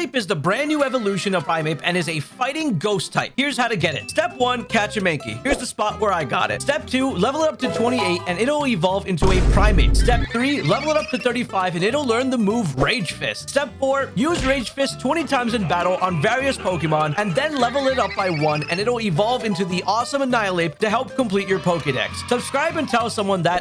Primeape is the brand new evolution of Primeape and is a fighting ghost type. Here's how to get it. Step 1, catch a Mankey. Here's the spot where I got it. Step 2, level it up to 28 and it'll evolve into a Primeape. Step 3, level it up to 35 and it'll learn the move Rage Fist. Step 4, use Rage Fist 20 times in battle on various Pokemon and then level it up by 1 and it'll evolve into the awesome Annihilape to help complete your Pokedex. Subscribe and tell someone that